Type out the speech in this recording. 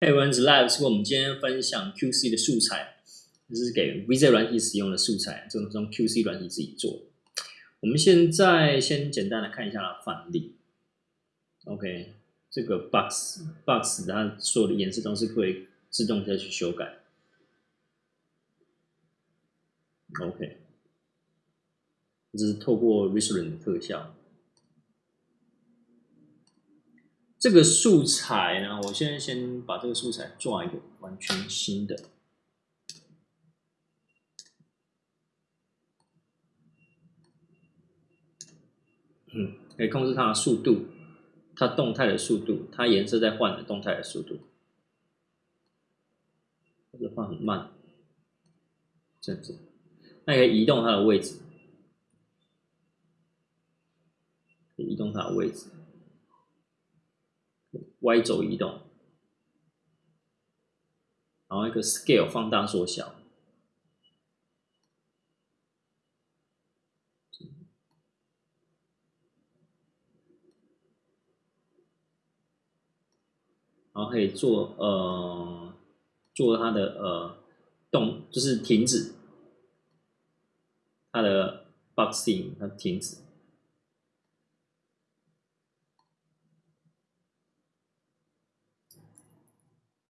Hey everyone's live 是我们今天分享 QC 的素材，这是给 VZ 软体使用的素材，这种用 QC 软体自己做。我们现在先简单的看一下范例。OK，这个 box box 它所有的颜色都是会自动再去修改。OK，这是透过 Restore 的特效。这个素材呢，我现在先把这个素材做一个完全新的。嗯，可以控制它的速度，它动态的速度，它颜色在换的动态的速度，或者换很慢，这样子。那可以移动它的位置，可以移动它的位置。Y 轴移动，然后一个 Scale 放大缩小，然后可以做呃做它的呃动，就是停止。它的 Boxing 它停止。